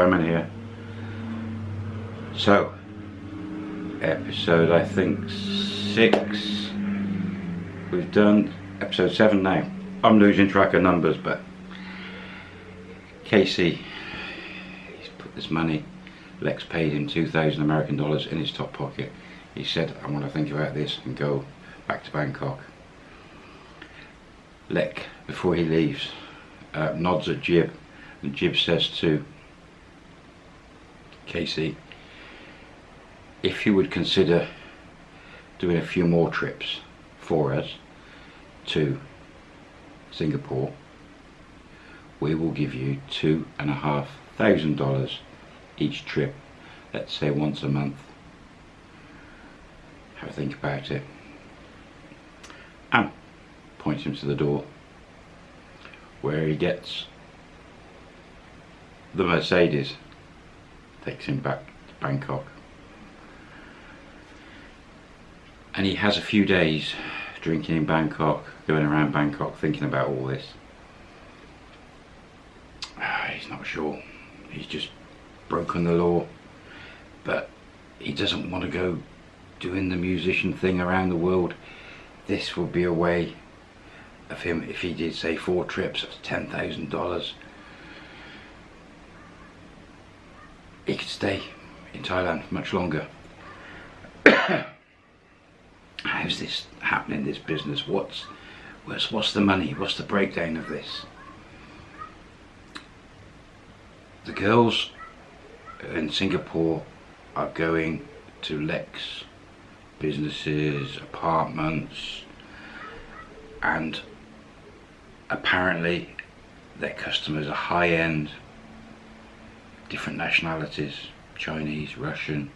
Here. So, episode I think six. We've done episode seven now. I'm losing track of numbers, but Casey, he's put this money. Lek's paid him 2,000 American dollars in his top pocket. He said, I want to think about this and go back to Bangkok. Lek, before he leaves, uh, nods at Jib, and Jib says to Casey, if you would consider doing a few more trips for us to Singapore, we will give you two and a half thousand dollars each trip, let's say once a month. Have a think about it. And points him to the door where he gets the Mercedes takes him back to Bangkok. And he has a few days drinking in Bangkok, going around Bangkok thinking about all this. He's not sure, he's just broken the law, but he doesn't want to go doing the musician thing around the world. This would be a way of him, if he did say four trips, that's $10,000 he could stay in Thailand much longer. How's this happening this business? What's what's what's the money? What's the breakdown of this? The girls in Singapore are going to Lek's businesses apartments and apparently their customers are high-end different nationalities Chinese, Russian,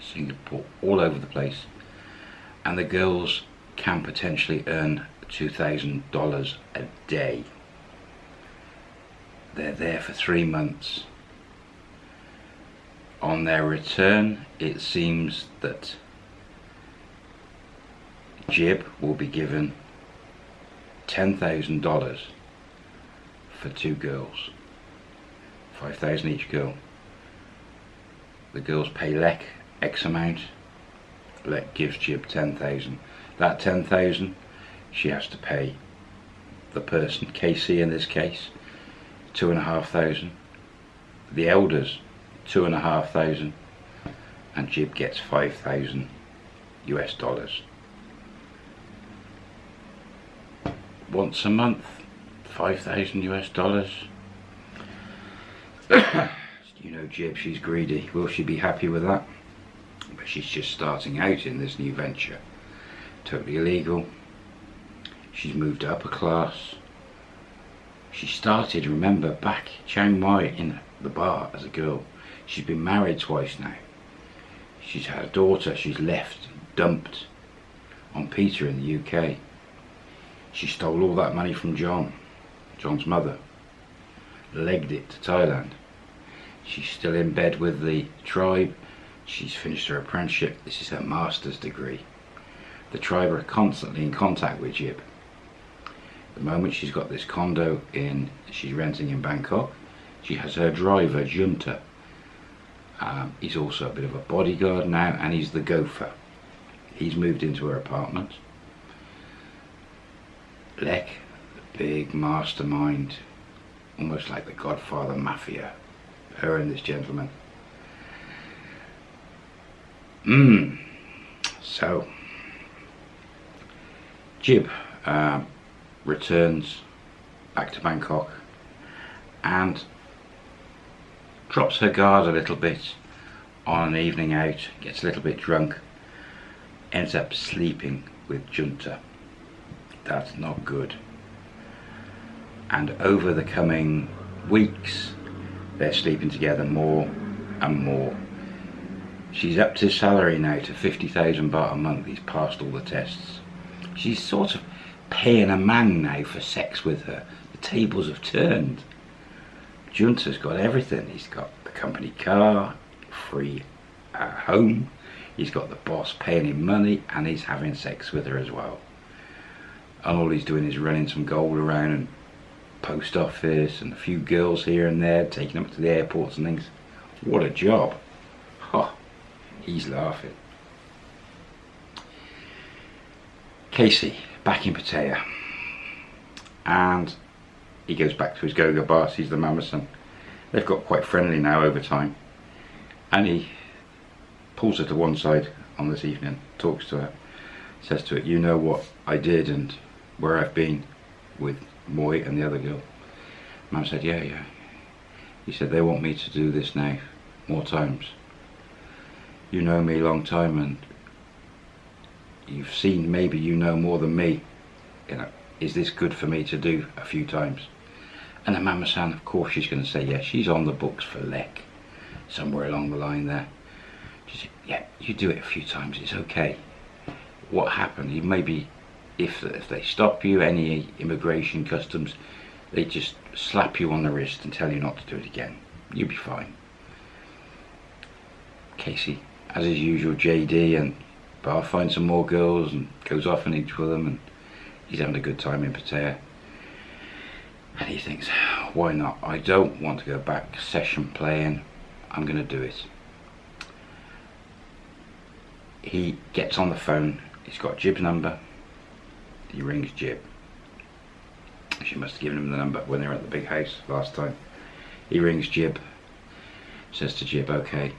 Singapore all over the place. And the girls can potentially earn $2,000 a day. They're there for three months. On their return it seems that Jib will be given $10,000 for two girls. 5,000 each girl. The girls pay Lek X amount. Lek gives Jib 10,000. That 10,000 she has to pay the person, Casey in this case, two and a half thousand. The elders, two and a half thousand. And Jib gets 5,000 US dollars. once a month, 5,000 US dollars. you know Jib, she's greedy. Will she be happy with that? But she's just starting out in this new venture. Totally illegal. She's moved up a class. She started, remember, back Chiang Mai in the bar as a girl. She's been married twice now. She's had a daughter she's left, dumped on Peter in the UK she stole all that money from John, John's mother, legged it to Thailand. She's still in bed with the tribe. She's finished her apprenticeship. This is her master's degree. The tribe are constantly in contact with Jib. The moment she's got this condo in, she's renting in Bangkok. She has her driver, Junta. Um, he's also a bit of a bodyguard now and he's the gopher. He's moved into her apartment. Lek, the big mastermind, almost like the Godfather Mafia, her and this gentleman. Mmm. So, Jib uh, returns back to Bangkok and drops her guard a little bit on an evening out, gets a little bit drunk, ends up sleeping with Junta that's not good and over the coming weeks they're sleeping together more and more. She's upped his salary now to 50,000 baht a month. He's passed all the tests. She's sort of paying a man now for sex with her. The tables have turned. Junta's got everything. He's got the company car free uh, home. He's got the boss paying him money and he's having sex with her as well. And all he's doing is running some gold around and post office and a few girls here and there taking them to the airports and things What a job. Oh, he's laughing. Casey, back in Pattaya. And he goes back to his go-go bar, sees the Mamasan. They've got quite friendly now over time. And he pulls her to one side on this evening, talks to her, says to her, you know what I did and where I've been with Moy and the other girl. Mum said, yeah, yeah. He said, they want me to do this now, more times. You know me a long time and you've seen, maybe you know more than me. You know, is this good for me to do a few times? And the mama san, of course she's going to say yes. She's on the books for Lek, somewhere along the line there. She said, yeah, you do it a few times, it's okay. What happened, you maybe, if, if they stop you, any immigration customs, they just slap you on the wrist and tell you not to do it again. You'll be fine. Casey, as is usual, JD and Bar finds some more girls and goes off and eats with them and he's having a good time in Pattaya. And he thinks, why not? I don't want to go back session playing. I'm going to do it. He gets on the phone. He's got Jib's number. He rings Jib. She must have given him the number when they were at the big house last time. He rings Jib. Says to Jib, okay,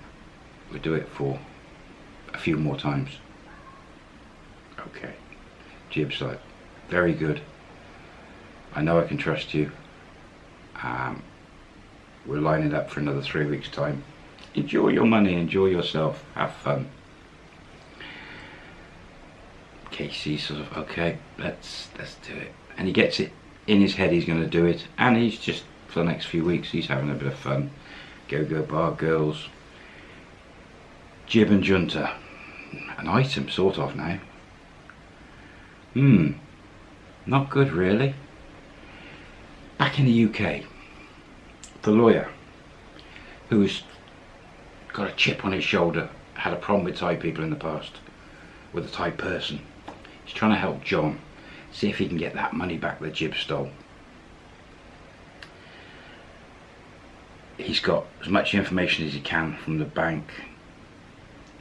we'll do it for a few more times. Okay. Jib's like, very good. I know I can trust you. Um, we're lining up for another three weeks time. Enjoy your money, enjoy yourself, have fun. Casey sort of, okay, let's let's do it. And he gets it in his head he's going to do it. And he's just, for the next few weeks, he's having a bit of fun. Go-go bar girls. Jib and Junta. An item, sort of, now. Hmm. Not good, really. Back in the UK, the lawyer, who's got a chip on his shoulder, had a problem with Thai people in the past, with a Thai person. He's trying to help John, see if he can get that money back that Jib stole. He's got as much information as he can from the bank,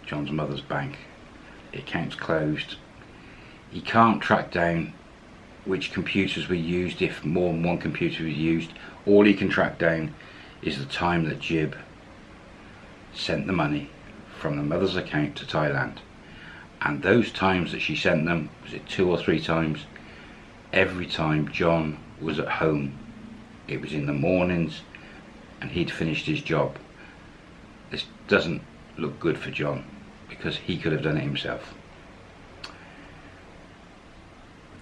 John's mother's bank. The account's closed. He can't track down which computers were used if more than one computer was used. All he can track down is the time that Jib sent the money from the mother's account to Thailand. And those times that she sent them, was it two or three times, every time John was at home. It was in the mornings and he'd finished his job. This doesn't look good for John because he could have done it himself.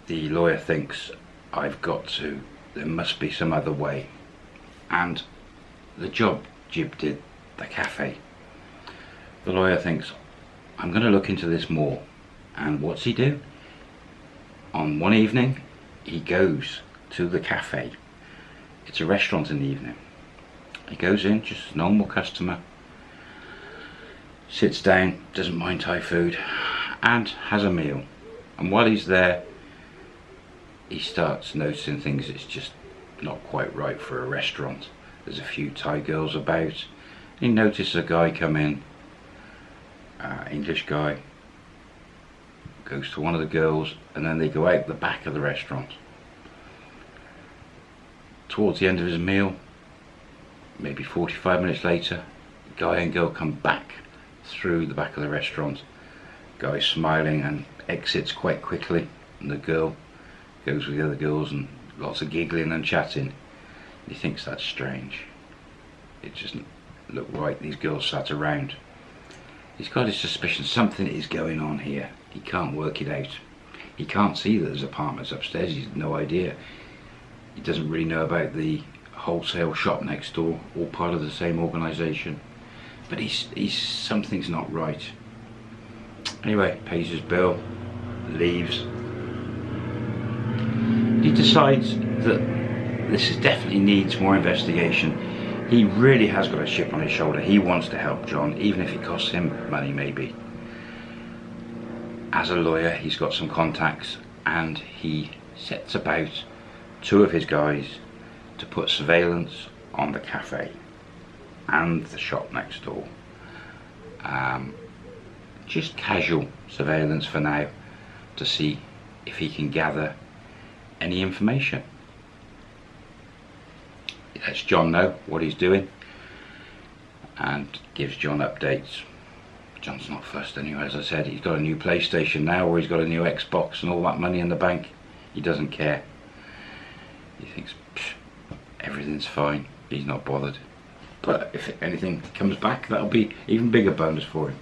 the lawyer thinks I've got to, there must be some other way. And the job Jib did, the cafe, the lawyer thinks, I'm going to look into this more. And what's he do? On one evening, he goes to the cafe. It's a restaurant in the evening. He goes in, just a normal customer, sits down, doesn't mind Thai food, and has a meal. And while he's there, he starts noticing things that's just not quite right for a restaurant. There's a few Thai girls about. He notices a guy come in, uh, English guy, goes to one of the girls and then they go out the back of the restaurant. Towards the end of his meal, maybe 45 minutes later, guy and girl come back through the back of the restaurant. Guy smiling and exits quite quickly and the girl goes with the other girls and lots of giggling and chatting. He thinks that's strange. It doesn't look right, these girls sat around. He's got his suspicion something is going on here. He can't work it out. He can't see that there's apartments upstairs, he's no idea. He doesn't really know about the wholesale shop next door, all part of the same organisation. But he's, he's, something's not right. Anyway, pays his bill, leaves, he decides that this definitely needs more investigation. He really has got a chip on his shoulder. He wants to help John, even if it costs him money maybe. As a lawyer, he's got some contacts and he sets about two of his guys to put surveillance on the cafe. and the shop next door. Um, just casual surveillance for now to see if he can gather any information. Lets John know what he's doing and gives John updates. John's not fussed anyway, as I said, he's got a new PlayStation now or he's got a new Xbox and all that money in the bank. He doesn't care. He thinks everything's fine, he's not bothered. But if anything comes back, that'll be even bigger bonus for him.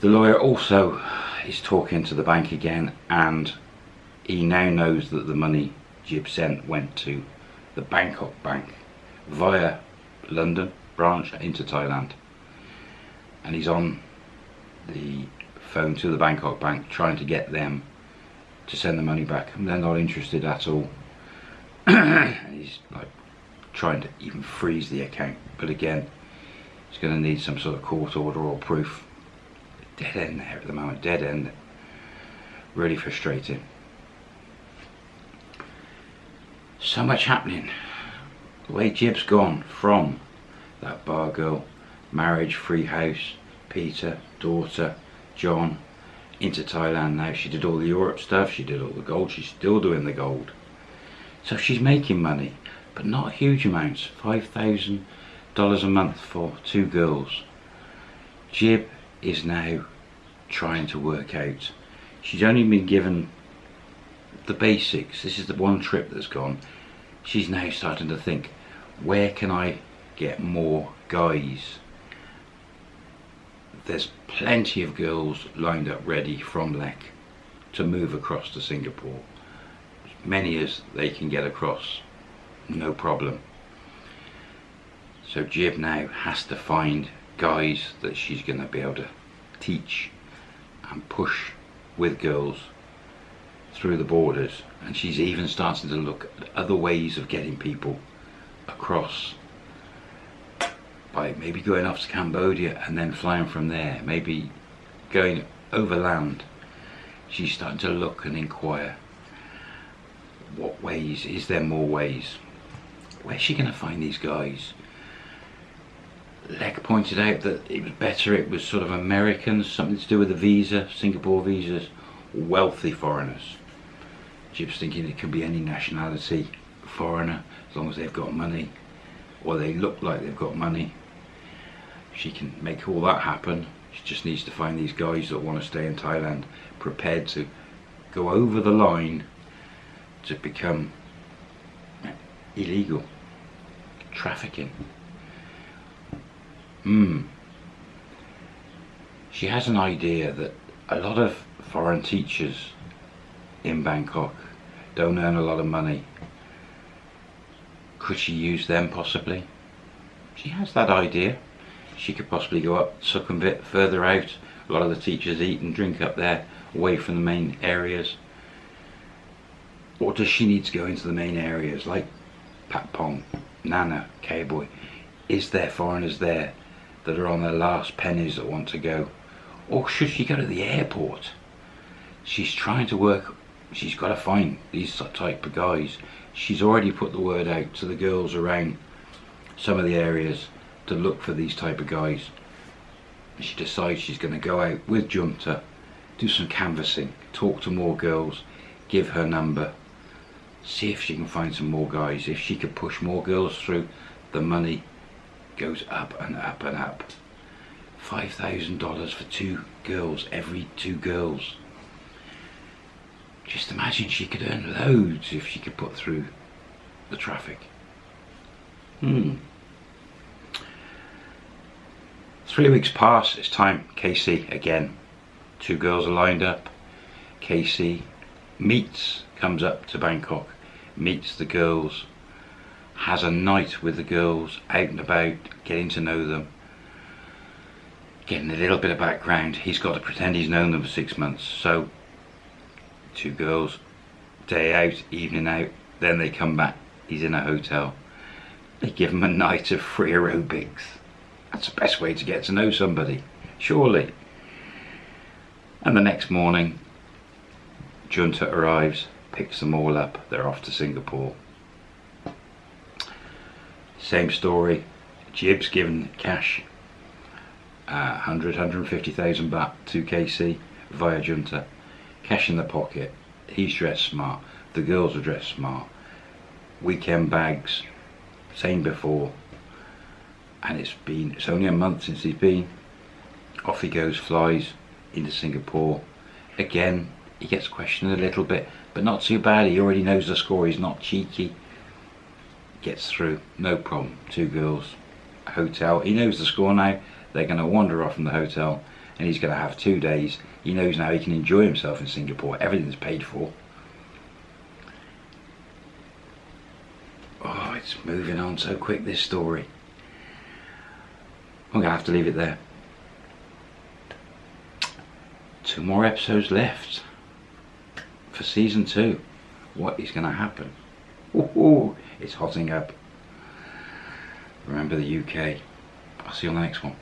The lawyer also is talking to the bank again and he now knows that the money Jib sent went to the Bangkok bank via London branch into Thailand. And he's on the phone to the Bangkok bank trying to get them to send the money back. And they're not interested at all. He's like trying to even freeze the account. But again he's going to need some sort of court order or proof. Dead end there at the moment. Dead end. Really frustrating so much happening. The way Jib's gone from that bar girl marriage free house Peter daughter John into Thailand now. She did all the Europe stuff. She did all the gold. She's still doing the gold. So she's making money but not huge amounts. Five thousand dollars a month for two girls. Jib is now trying to work out. She's only been given the basics. This is the one trip that's gone. She's now starting to think where can I get more guys? There's plenty of girls lined up ready from Lek to move across to Singapore. As many as they can get across no problem. So Jib now has to find guys that she's going to be able to teach and push with girls through the borders and she's even starting to look at other ways of getting people across by maybe going off to Cambodia and then flying from there maybe going overland she's starting to look and inquire what ways is there more ways? Where's she going to find these guys? Lek pointed out that it was better it was sort of Americans something to do with the visa Singapore visas wealthy foreigners Jib's thinking it could be any nationality foreigner as long as they've got money or they look like they've got money. She can make all that happen. She just needs to find these guys that want to stay in Thailand prepared to go over the line to become illegal trafficking. Hmm. She has an idea that a lot of foreign teachers in Bangkok. Don't earn a lot of money. Could she use them possibly? She has that idea. She could possibly go up Sukhumvit further out. A lot of the teachers eat and drink up there away from the main areas. Or does she need to go into the main areas like Patpong, Nana, K-Boy? Is there foreigners there that are on their last pennies that want to go? Or should she go to the airport? She's trying to work she's got to find these type of guys. She's already put the word out to the girls around some of the areas to look for these type of guys. She decides she's going to go out with Junta do some canvassing talk to more girls give her number see if she can find some more guys. If she could push more girls through the money goes up and up and up. $5,000 for two girls every two girls just imagine she could earn loads if she could put through the traffic. Hmm. Three weeks pass it's time Casey again. Two girls are lined up. Casey meets comes up to Bangkok meets the girls has a night with the girls out and about getting to know them getting a little bit of background. He's got to pretend he's known them for six months. So two girls day out evening out then they come back. He's in a hotel. They give him a night of free aerobics. That's the best way to get to know somebody surely. And the next morning Junta arrives picks them all up. They're off to Singapore. Same story. Jib's given cash, uh, 100, 150,000 baht to Casey via Junta. Cash in the pocket. He's dressed smart. The girls are dressed smart. Weekend bags, same before. And it's been, it's only a month since he's been. Off he goes, flies into Singapore. Again, he gets questioned a little bit, but not too bad. He already knows the score. He's not cheeky. Gets through, no problem. Two girls, hotel. He knows the score now. They're going to wander off from the hotel, and he's going to have two days. He knows now he can enjoy himself in Singapore. Everything's paid for. Oh, it's moving on so quick. This story. I'm going to have to leave it there. Two more episodes left for season two. What is going to happen? Ooh, it's hotting up. Remember the UK. I'll see you on the next one.